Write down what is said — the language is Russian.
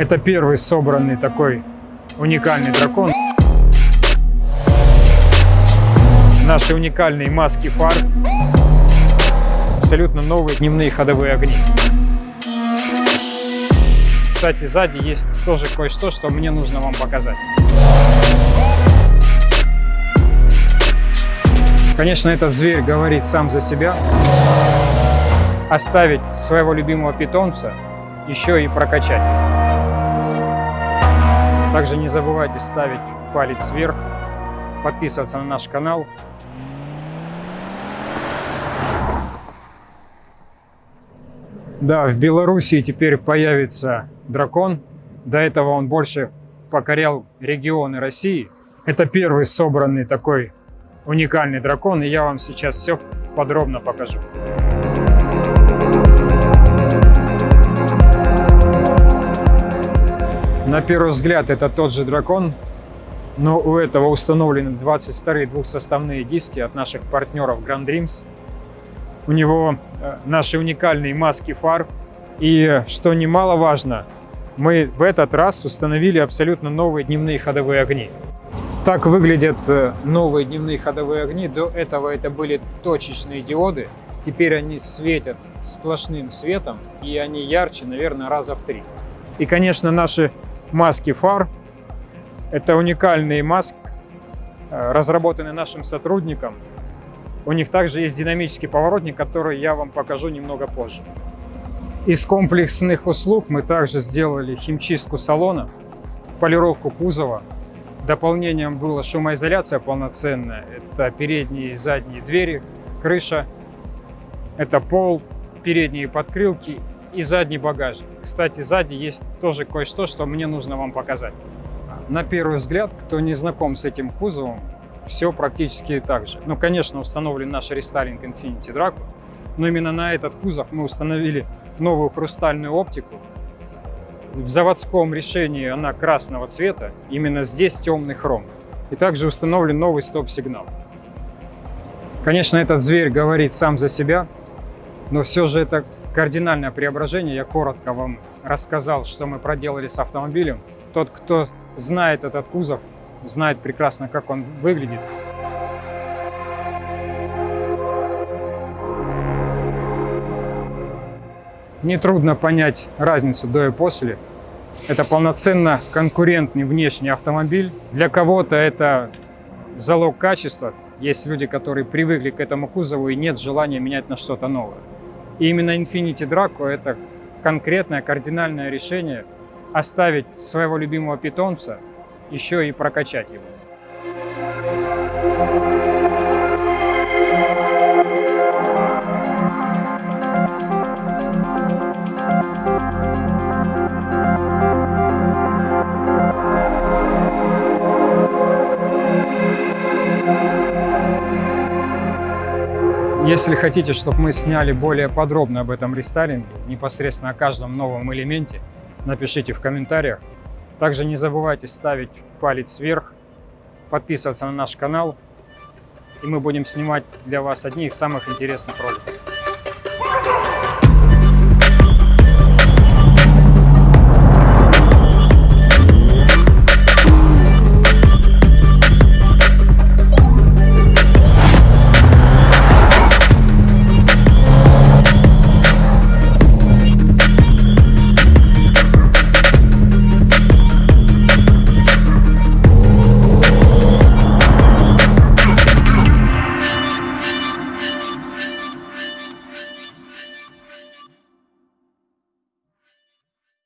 Это первый собранный такой уникальный дракон. Наши уникальные маски фар. Абсолютно новые дневные ходовые огни. Кстати, сзади есть тоже кое-что, что мне нужно вам показать. Конечно, этот зверь говорит сам за себя. Оставить своего любимого питомца, еще и прокачать. Также не забывайте ставить палец вверх, подписываться на наш канал. Да, в Белоруссии теперь появится дракон. До этого он больше покорял регионы России. Это первый собранный такой уникальный дракон, и я вам сейчас все подробно покажу. На первый взгляд это тот же дракон, но у этого установлены 22 двухсоставные диски от наших партнеров Grand Dreams. У него э, наши уникальные маски фар. И что немаловажно, мы в этот раз установили абсолютно новые дневные ходовые огни. Так выглядят э, новые дневные ходовые огни. До этого это были точечные диоды. Теперь они светят сплошным светом, и они ярче, наверное, раза в три. И, конечно, наши маски фар. Это уникальные маски, э, разработанные нашим сотрудником. У них также есть динамический поворотник, который я вам покажу немного позже. Из комплексных услуг мы также сделали химчистку салона, полировку кузова. Дополнением была шумоизоляция полноценная. Это передние и задние двери, крыша, это пол, передние подкрылки и задний багажник. Кстати, сзади есть тоже кое-что, что мне нужно вам показать. На первый взгляд, кто не знаком с этим кузовом, все практически так же. Ну, конечно, установлен наш рестайлинг Infinity Draco, но именно на этот кузов мы установили новую хрустальную оптику. В заводском решении она красного цвета, именно здесь темный хром. И также установлен новый стоп-сигнал. Конечно, этот зверь говорит сам за себя, но все же это кардинальное преображение. Я коротко вам рассказал, что мы проделали с автомобилем. Тот, кто знает этот кузов, знает прекрасно, как он выглядит. Нетрудно понять разницу до и после. Это полноценно конкурентный внешний автомобиль. Для кого-то это залог качества. Есть люди, которые привыкли к этому кузову и нет желания менять на что-то новое. И именно Infinity Draco – это конкретное кардинальное решение оставить своего любимого питомца, еще и прокачать его. Если хотите, чтобы мы сняли более подробно об этом рестайлинге, непосредственно о каждом новом элементе, напишите в комментариях. Также не забывайте ставить палец вверх, подписываться на наш канал, и мы будем снимать для вас одни из самых интересных роликов.